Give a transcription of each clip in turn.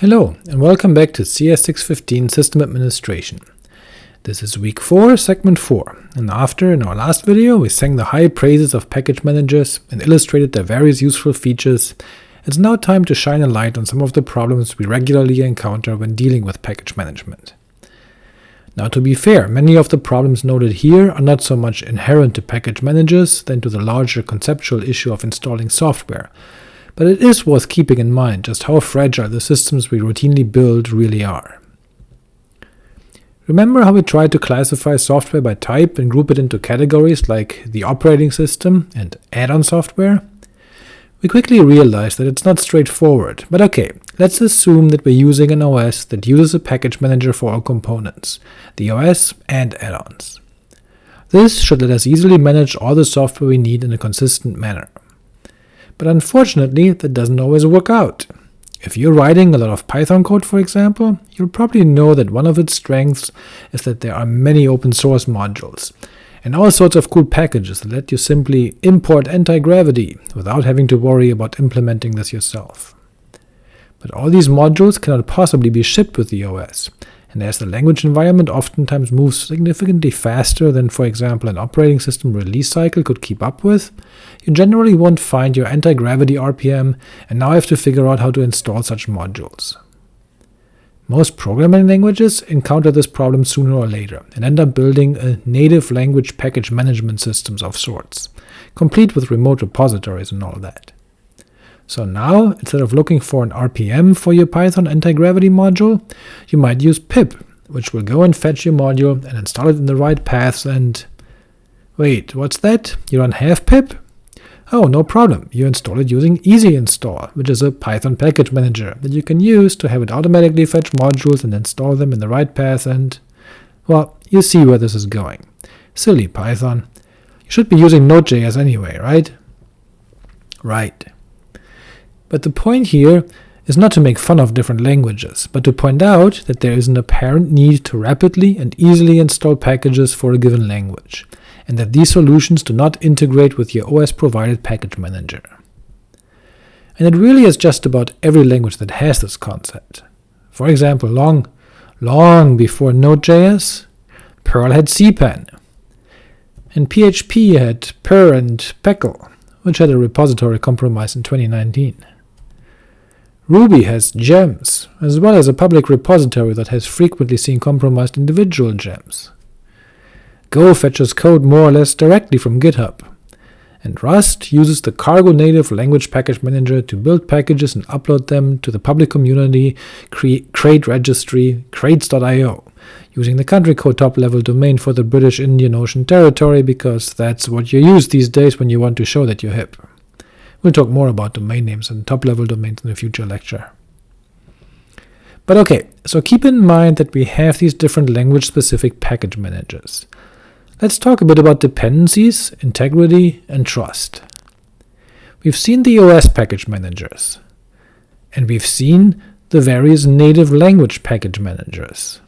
Hello, and welcome back to CS615 System Administration. This is week 4, segment 4, and after, in our last video, we sang the high praises of package managers and illustrated their various useful features, it's now time to shine a light on some of the problems we regularly encounter when dealing with package management. Now to be fair, many of the problems noted here are not so much inherent to package managers than to the larger conceptual issue of installing software, but it is worth keeping in mind just how fragile the systems we routinely build really are. Remember how we tried to classify software by type and group it into categories like the operating system and add-on software? We quickly realized that it's not straightforward, but ok, let's assume that we're using an OS that uses a package manager for all components, the OS and add-ons. This should let us easily manage all the software we need in a consistent manner. But unfortunately, that doesn't always work out. If you're writing a lot of Python code, for example, you'll probably know that one of its strengths is that there are many open source modules, and all sorts of cool packages that let you simply import anti-gravity without having to worry about implementing this yourself. But all these modules cannot possibly be shipped with the OS, and as the language environment oftentimes moves significantly faster than for example an operating system release cycle could keep up with, you generally won't find your anti-gravity RPM and now have to figure out how to install such modules. Most programming languages encounter this problem sooner or later, and end up building a native language package management systems of sorts, complete with remote repositories and all that. So now, instead of looking for an RPM for your Python anti-gravity module, you might use pip, which will go and fetch your module and install it in the right paths and… Wait, what's that? You don't have pip? Oh, no problem, you install it using Easy Install, which is a Python package manager that you can use to have it automatically fetch modules and install them in the right path and… well, you see where this is going. Silly Python. You should be using Node.js anyway, right? Right. But the point here is not to make fun of different languages, but to point out that there is an apparent need to rapidly and easily install packages for a given language, and that these solutions do not integrate with your OS-provided package manager. And it really is just about every language that has this concept. For example, long, long before Node.js, Perl had CPAN, and PHP had PEAR and PECL, which had a repository compromise in 2019. Ruby has gems, as well as a public repository that has frequently seen compromised individual gems. Go fetches code more or less directly from GitHub, and Rust uses the Cargo native language package manager to build packages and upload them to the public community crate registry crates.io, using the country code top-level domain for the British Indian Ocean Territory because that's what you use these days when you want to show that you're hip. We'll talk more about domain names and top-level domains in a future lecture. But ok, so keep in mind that we have these different language-specific package managers. Let's talk a bit about dependencies, integrity, and trust. We've seen the OS package managers, and we've seen the various native language package managers.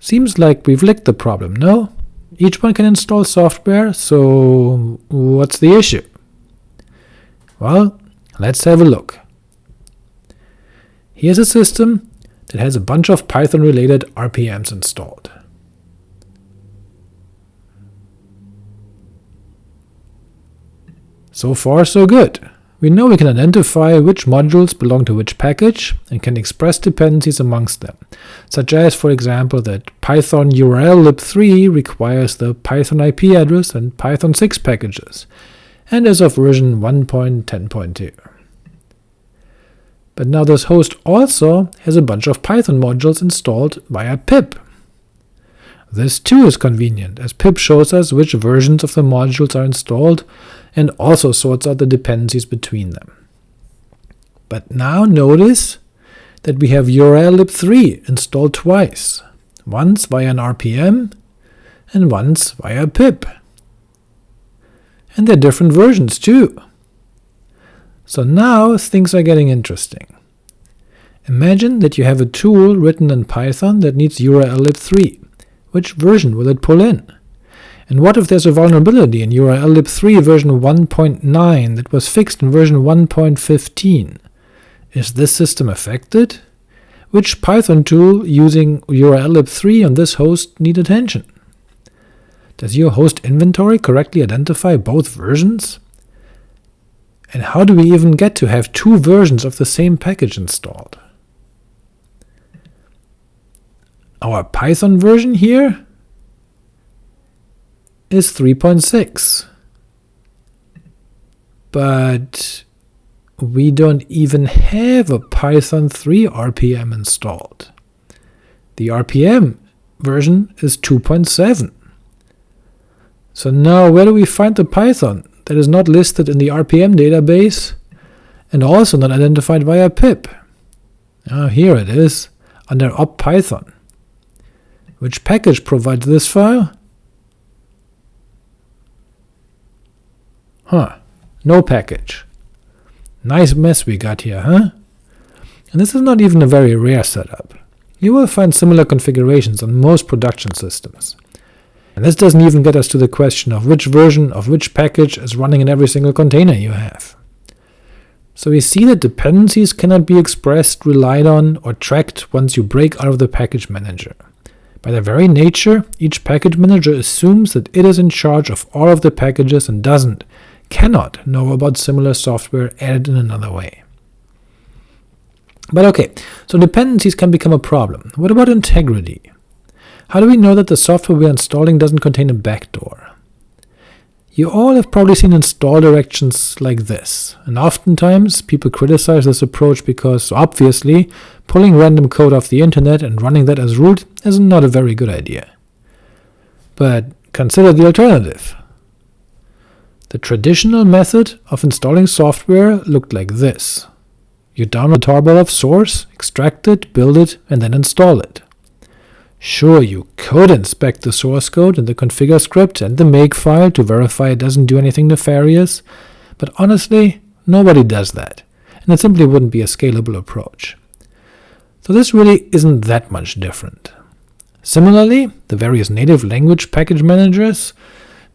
Seems like we've licked the problem, no? Each one can install software, so what's the issue? Well, let's have a look. Here's a system that has a bunch of Python-related RPMs installed. So far so good. We know we can identify which modules belong to which package, and can express dependencies amongst them, such as, for example, that Python urllib3 requires the Python IP address and Python 6 packages, and is of version 1.10.2. But now this host also has a bunch of Python modules installed via pip. This too is convenient, as pip shows us which versions of the modules are installed, and also sorts out the dependencies between them. But now notice that we have urllib3 installed twice, once via an RPM, and once via pip and they're different versions too. So now things are getting interesting. Imagine that you have a tool written in Python that needs urllib3. Which version will it pull in? And what if there's a vulnerability in urllib3 version 1.9 that was fixed in version 1.15? Is this system affected? which Python tool using urllib3 on this host need attention? Does your host inventory correctly identify both versions? And how do we even get to have two versions of the same package installed? Our Python version here is 3.6, but we don't even have a Python 3 RPM installed. The RPM version is 2.7. So now where do we find the Python that is not listed in the RPM database and also not identified via pip? Oh, here it is, under /opt/python. Which package provides this file? Huh, no package. Nice mess we got here, huh? And this is not even a very rare setup. You will find similar configurations on most production systems. And this doesn't even get us to the question of which version of which package is running in every single container you have. So we see that dependencies cannot be expressed, relied on, or tracked once you break out of the package manager. By their very nature, each package manager assumes that it is in charge of all of the packages and doesn't, cannot know about similar software added in another way. But ok, so dependencies can become a problem. What about integrity? How do we know that the software we're installing doesn't contain a backdoor? You all have probably seen install directions like this, and oftentimes people criticize this approach because, obviously, pulling random code off the internet and running that as root is not a very good idea. But consider the alternative. The traditional method of installing software looked like this. You download a tarball of source, extract it, build it, and then install it. Sure, you could inspect the source code and the configure script and the makefile to verify it doesn't do anything nefarious, but honestly, nobody does that, and it simply wouldn't be a scalable approach. So this really isn't that much different. Similarly, the various native language package managers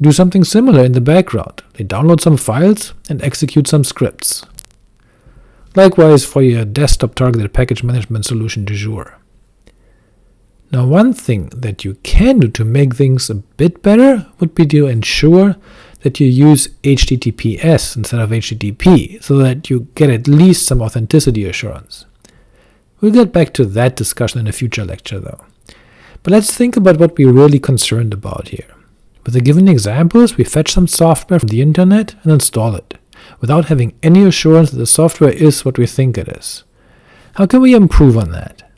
do something similar in the background. They download some files and execute some scripts. Likewise for your desktop-targeted package management solution du jour. Now one thing that you can do to make things a bit better would be to ensure that you use HTTPS instead of HTTP, so that you get at least some authenticity assurance. We'll get back to that discussion in a future lecture though. But let's think about what we're really concerned about here. With the given examples, we fetch some software from the internet and install it, without having any assurance that the software is what we think it is. How can we improve on that?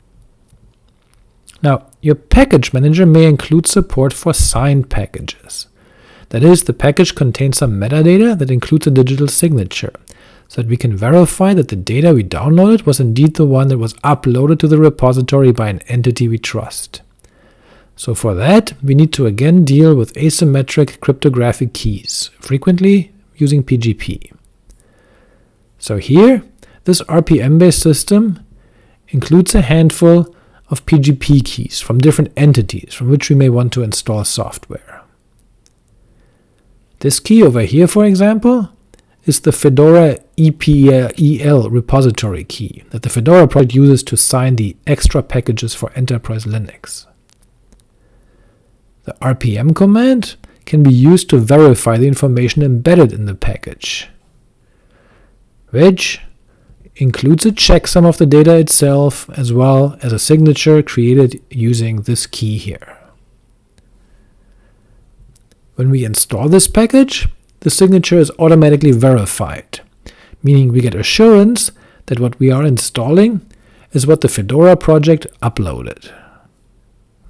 Now, your package manager may include support for signed packages. That is, the package contains some metadata that includes a digital signature, so that we can verify that the data we downloaded was indeed the one that was uploaded to the repository by an entity we trust. So for that, we need to again deal with asymmetric cryptographic keys, frequently using PGP. So here, this RPM-based system includes a handful of PGP keys from different entities from which we may want to install software. This key over here, for example, is the Fedora EPEL repository key that the Fedora project uses to sign the extra packages for Enterprise Linux. The rpm command can be used to verify the information embedded in the package, which includes a checksum of the data itself as well as a signature created using this key here. When we install this package, the signature is automatically verified, meaning we get assurance that what we are installing is what the Fedora project uploaded.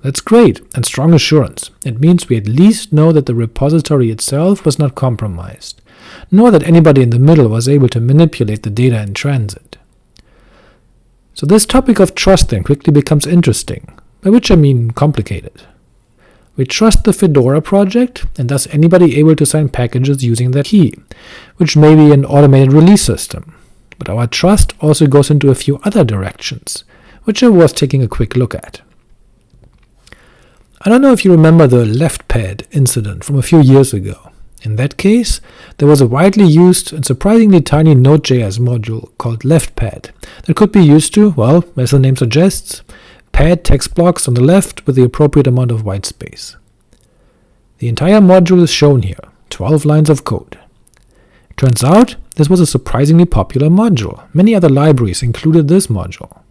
That's great, and strong assurance. It means we at least know that the repository itself was not compromised nor that anybody in the middle was able to manipulate the data in transit. So this topic of trust then quickly becomes interesting, by which I mean complicated. We trust the Fedora project, and thus anybody able to sign packages using that key, which may be an automated release system. But our trust also goes into a few other directions, which are worth taking a quick look at. I don't know if you remember the left pad incident from a few years ago. In that case, there was a widely used and surprisingly tiny Node.js module called leftpad that could be used to, well, as the name suggests, pad text blocks on the left with the appropriate amount of white space. The entire module is shown here, 12 lines of code. Turns out, this was a surprisingly popular module. Many other libraries included this module.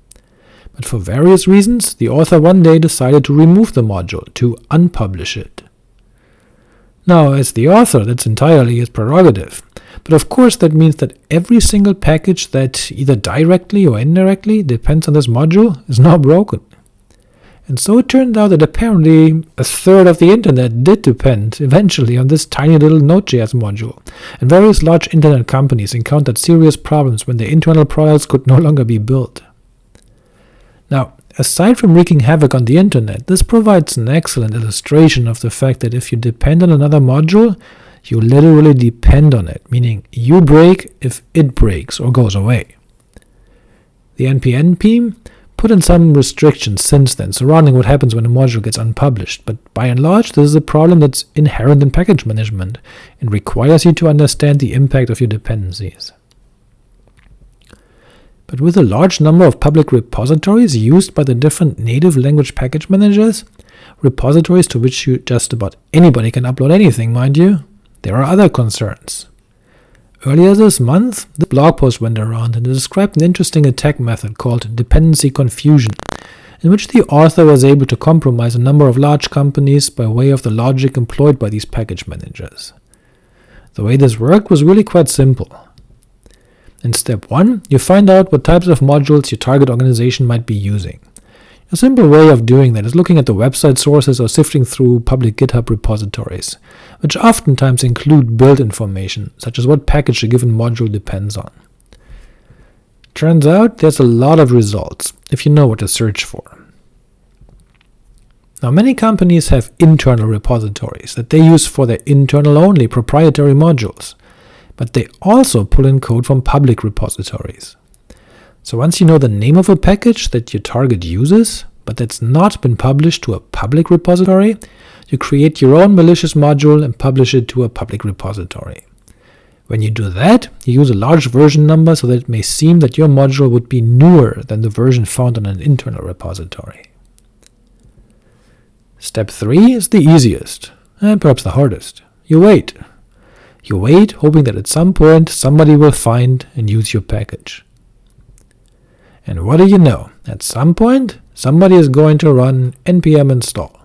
But for various reasons, the author one day decided to remove the module, to unpublish it. Now, as the author, that's entirely his prerogative, but of course that means that every single package that either directly or indirectly depends on this module is now broken. And so it turned out that apparently a third of the internet did depend eventually on this tiny little Node.js module, and various large internet companies encountered serious problems when their internal products could no longer be built. Aside from wreaking havoc on the internet, this provides an excellent illustration of the fact that if you depend on another module, you literally depend on it, meaning you break if it breaks or goes away. The team put in some restrictions since then surrounding what happens when a module gets unpublished, but by and large this is a problem that's inherent in package management, and requires you to understand the impact of your dependencies. But with a large number of public repositories used by the different native language package managers, repositories to which you just about anybody can upload anything, mind you, there are other concerns. Earlier this month, the blog post went around and described an interesting attack method called dependency confusion, in which the author was able to compromise a number of large companies by way of the logic employed by these package managers. The way this worked was really quite simple. In step 1, you find out what types of modules your target organization might be using. A simple way of doing that is looking at the website sources or sifting through public GitHub repositories, which oftentimes include build information, such as what package a given module depends on. Turns out there's a lot of results, if you know what to search for. Now many companies have internal repositories that they use for their internal-only proprietary modules, but they also pull in code from public repositories. So once you know the name of a package that your target uses, but that's not been published to a public repository, you create your own malicious module and publish it to a public repository. When you do that, you use a large version number so that it may seem that your module would be newer than the version found on an internal repository. Step 3 is the easiest, and perhaps the hardest. You wait. You wait, hoping that at some point somebody will find and use your package. And what do you know? At some point, somebody is going to run npm install.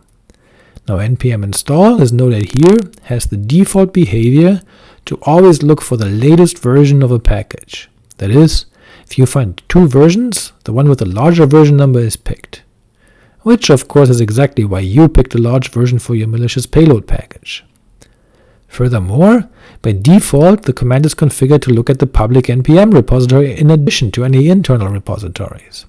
Now npm install, as noted here, has the default behavior to always look for the latest version of a package. That is, if you find two versions, the one with the larger version number is picked. Which of course is exactly why you picked a large version for your malicious payload package. Furthermore, by default, the command is configured to look at the public npm repository in addition to any internal repositories.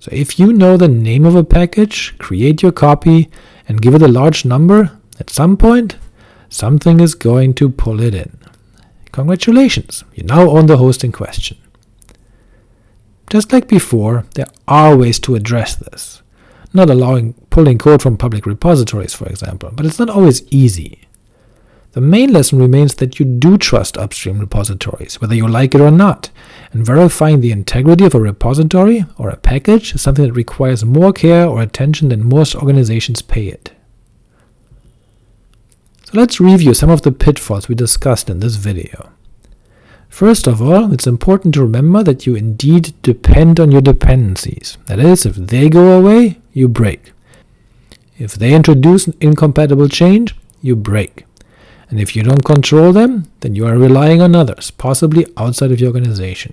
So if you know the name of a package, create your copy, and give it a large number, at some point, something is going to pull it in. Congratulations, you now own the host in question. Just like before, there are ways to address this. Not allowing pulling code from public repositories, for example, but it's not always easy. The main lesson remains that you do trust upstream repositories, whether you like it or not, and verifying the integrity of a repository or a package is something that requires more care or attention than most organizations pay it. So let's review some of the pitfalls we discussed in this video. First of all, it's important to remember that you indeed depend on your dependencies. That is, if they go away, you break. If they introduce an incompatible change, you break and if you don't control them, then you are relying on others, possibly outside of your organization.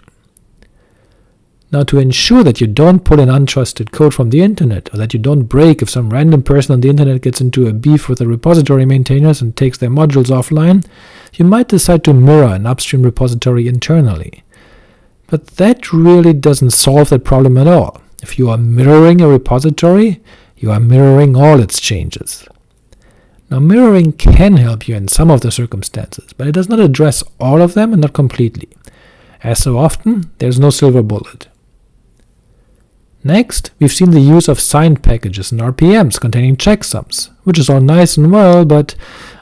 Now to ensure that you don't pull in untrusted code from the internet, or that you don't break if some random person on the internet gets into a beef with the repository maintainers and takes their modules offline, you might decide to mirror an upstream repository internally. But that really doesn't solve that problem at all. If you are mirroring a repository, you are mirroring all its changes. Now mirroring can help you in some of the circumstances, but it does not address all of them and not completely. As so often, there is no silver bullet. Next, we've seen the use of signed packages and RPMs containing checksums, which is all nice and well, but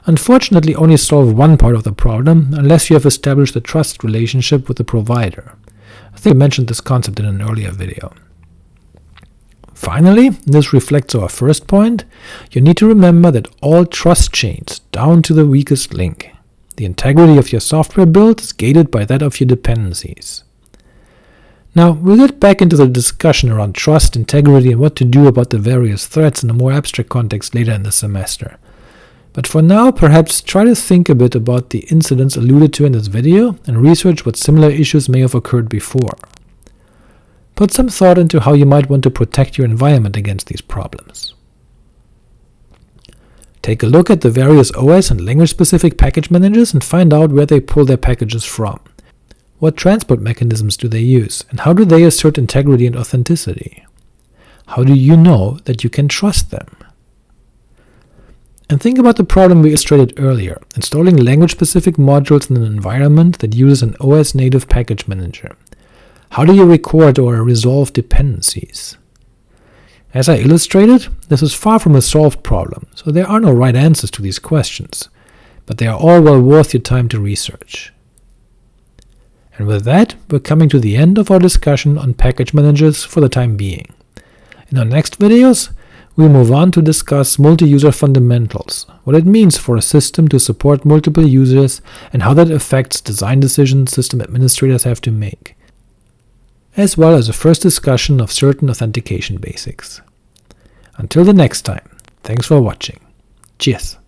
unfortunately only solve one part of the problem unless you have established a trust relationship with the provider. I think I mentioned this concept in an earlier video. Finally, this reflects our first point, you need to remember that all trust chains, down to the weakest link, the integrity of your software build is gated by that of your dependencies. Now, we'll get back into the discussion around trust, integrity, and what to do about the various threats in a more abstract context later in the semester. But for now, perhaps try to think a bit about the incidents alluded to in this video, and research what similar issues may have occurred before. Put some thought into how you might want to protect your environment against these problems. Take a look at the various OS and language-specific package managers and find out where they pull their packages from. What transport mechanisms do they use, and how do they assert integrity and authenticity? How do you know that you can trust them? And think about the problem we illustrated earlier, installing language-specific modules in an environment that uses an OS-native package manager. How do you record or resolve dependencies? As I illustrated, this is far from a solved problem, so there are no right answers to these questions, but they are all well worth your time to research. And with that, we're coming to the end of our discussion on package managers for the time being. In our next videos, we'll move on to discuss multi-user fundamentals, what it means for a system to support multiple users, and how that affects design decisions system administrators have to make, as well as a first discussion of certain authentication basics. Until the next time, thanks for watching. Cheers!